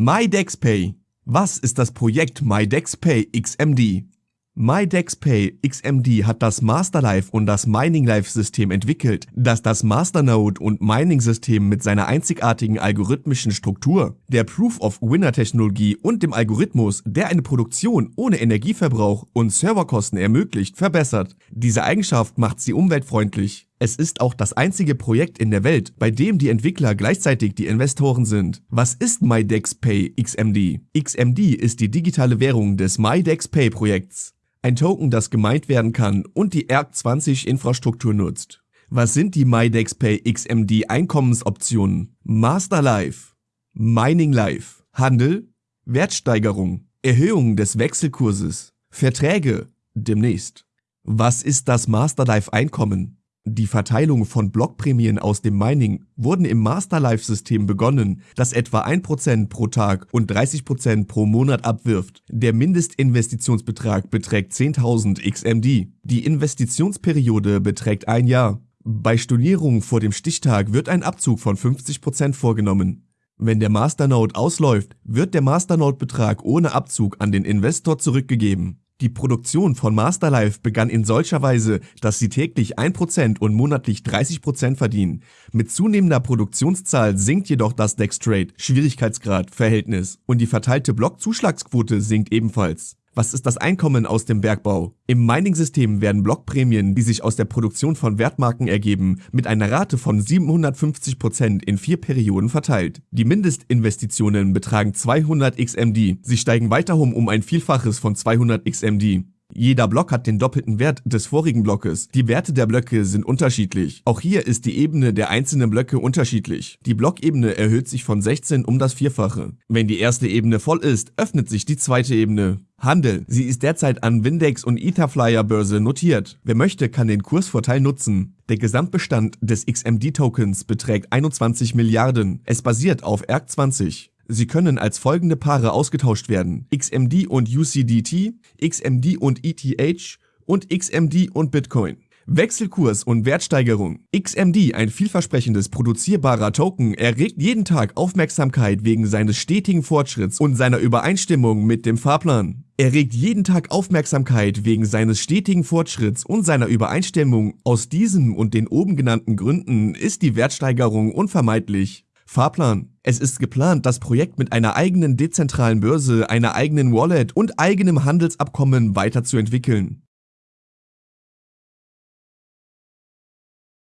MyDexPay. Was ist das Projekt MyDexPay XMD? MyDexPay XMD hat das Masterlife und das MiningLife-System entwickelt, das das Masternode und Mining-System mit seiner einzigartigen algorithmischen Struktur, der Proof-of-Winner-Technologie und dem Algorithmus, der eine Produktion ohne Energieverbrauch und Serverkosten ermöglicht, verbessert. Diese Eigenschaft macht sie umweltfreundlich. Es ist auch das einzige Projekt in der Welt, bei dem die Entwickler gleichzeitig die Investoren sind. Was ist MyDexPay XMD? XMD ist die digitale Währung des MyDexPay Projekts. Ein Token, das gemeint werden kann und die ERC20-Infrastruktur nutzt. Was sind die MyDexPay XMD Einkommensoptionen? Master Life, Mining Life, Handel, Wertsteigerung, Erhöhung des Wechselkurses, Verträge, demnächst. Was ist das Master Life Einkommen? Die Verteilung von Blockprämien aus dem Mining wurden im Masterlife-System begonnen, das etwa 1% pro Tag und 30% pro Monat abwirft. Der Mindestinvestitionsbetrag beträgt 10.000 XMD. Die Investitionsperiode beträgt ein Jahr. Bei Stornierung vor dem Stichtag wird ein Abzug von 50% vorgenommen. Wenn der Masternode ausläuft, wird der Masternode-Betrag ohne Abzug an den Investor zurückgegeben. Die Produktion von Masterlife begann in solcher Weise, dass sie täglich 1% und monatlich 30% verdienen. Mit zunehmender Produktionszahl sinkt jedoch das Dextrate, Schwierigkeitsgrad, Verhältnis und die verteilte Blockzuschlagsquote sinkt ebenfalls. Was ist das Einkommen aus dem Bergbau? Im Mining-System werden Blockprämien, die sich aus der Produktion von Wertmarken ergeben, mit einer Rate von 750% in vier Perioden verteilt. Die Mindestinvestitionen betragen 200 XMD. Sie steigen weiterhin um ein Vielfaches von 200 XMD. Jeder Block hat den doppelten Wert des vorigen Blockes. Die Werte der Blöcke sind unterschiedlich. Auch hier ist die Ebene der einzelnen Blöcke unterschiedlich. Die Blockebene erhöht sich von 16 um das Vierfache. Wenn die erste Ebene voll ist, öffnet sich die zweite Ebene. Handel. Sie ist derzeit an Windex und Etherflyer Börse notiert. Wer möchte, kann den Kursvorteil nutzen. Der Gesamtbestand des XMD-Tokens beträgt 21 Milliarden. Es basiert auf ERC20. Sie können als folgende Paare ausgetauscht werden. XMD und UCDT, XMD und ETH und XMD und Bitcoin. Wechselkurs und Wertsteigerung. XMD, ein vielversprechendes produzierbarer Token, erregt jeden Tag Aufmerksamkeit wegen seines stetigen Fortschritts und seiner Übereinstimmung mit dem Fahrplan. Er regt jeden Tag Aufmerksamkeit wegen seines stetigen Fortschritts und seiner Übereinstimmung. Aus diesem und den oben genannten Gründen ist die Wertsteigerung unvermeidlich. Fahrplan. Es ist geplant, das Projekt mit einer eigenen dezentralen Börse, einer eigenen Wallet und eigenem Handelsabkommen weiterzuentwickeln.